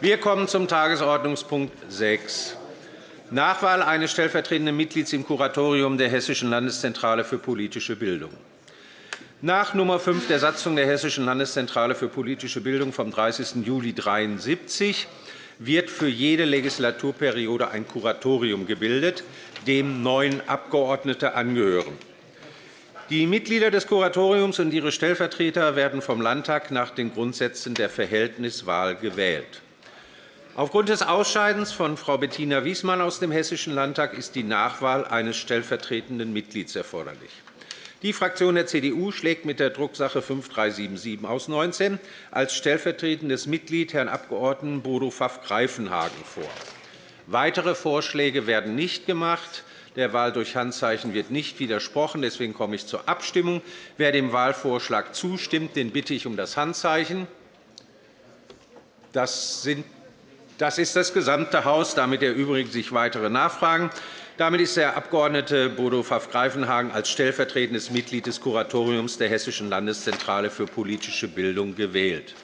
Wir kommen zum Tagesordnungspunkt 6, Nachwahl eines stellvertretenden Mitglieds im Kuratorium der Hessischen Landeszentrale für politische Bildung. Nach Nr. 5 der Satzung der Hessischen Landeszentrale für politische Bildung vom 30. Juli 1973 wird für jede Legislaturperiode ein Kuratorium gebildet, dem neun Abgeordnete angehören. Die Mitglieder des Kuratoriums und ihre Stellvertreter werden vom Landtag nach den Grundsätzen der Verhältniswahl gewählt. Aufgrund des Ausscheidens von Frau Bettina Wiesmann aus dem Hessischen Landtag ist die Nachwahl eines stellvertretenden Mitglieds erforderlich. Die Fraktion der CDU schlägt mit der Drucksache 5377 aus 19 als stellvertretendes Mitglied Herrn Abg. Bodo Pfaff-Greifenhagen vor. Weitere Vorschläge werden nicht gemacht. Der Wahl durch Handzeichen wird nicht widersprochen. Deswegen komme ich zur Abstimmung. Wer dem Wahlvorschlag zustimmt, den bitte ich um das Handzeichen. Das ist das gesamte Haus. Damit erübrigen sich weitere Nachfragen. Damit ist der Abg. Bodo Pfaff-Greifenhagen als stellvertretendes Mitglied des Kuratoriums der Hessischen Landeszentrale für politische Bildung gewählt.